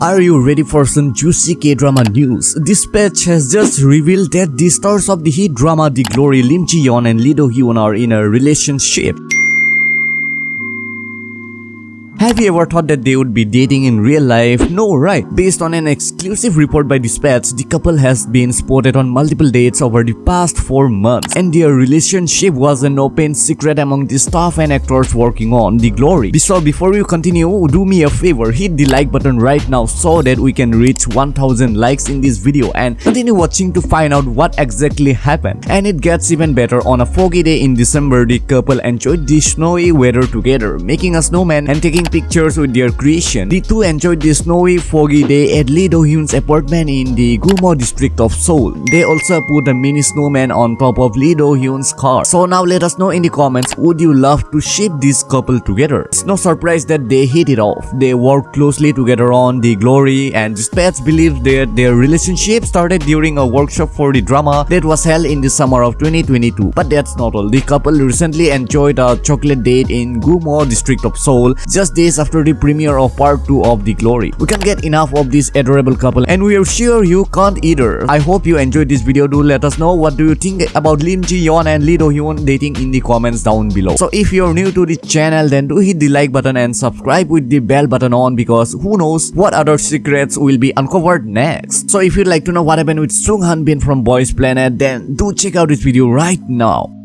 Are you ready for some juicy K-drama news? Dispatch has just revealed that the stars of the hit drama The Glory Lim Ji-yeon and Lee Do-hyun are in a relationship. Have you ever thought that they would be dating in real life? No, right? Based on an exclusive report by Dispatch, the couple has been spotted on multiple dates over the past 4 months and their relationship was an open secret among the staff and actors working on The Glory. So before you continue, do me a favor, hit the like button right now so that we can reach 1000 likes in this video and continue watching to find out what exactly happened. And it gets even better on a foggy day in December, the couple enjoyed the snowy weather together, making a snowman and taking pictures with their creation. The two enjoyed the snowy, foggy day at Lee Do-hyun's apartment in the Gumo district of Seoul. They also put a mini snowman on top of Lee Do-hyun's car. So now let us know in the comments, would you love to ship this couple together? It's no surprise that they hit it off. They worked closely together on The Glory and Dispatch believes that their relationship started during a workshop for the drama that was held in the summer of 2022. But that's not all. The couple recently enjoyed a chocolate date in Gumo district of Seoul just days after the premiere of part 2 of The Glory. We can't get enough of this adorable couple and we are sure you can't either. I hope you enjoyed this video. Do let us know what do you think about Lim Ji-yeon and Lee Do-hyun dating in the comments down below. So if you're new to the channel then do hit the like button and subscribe with the bell button on because who knows what other secrets will be uncovered next. So if you'd like to know what happened with Sung Han Bin from Boys Planet then do check out this video right now.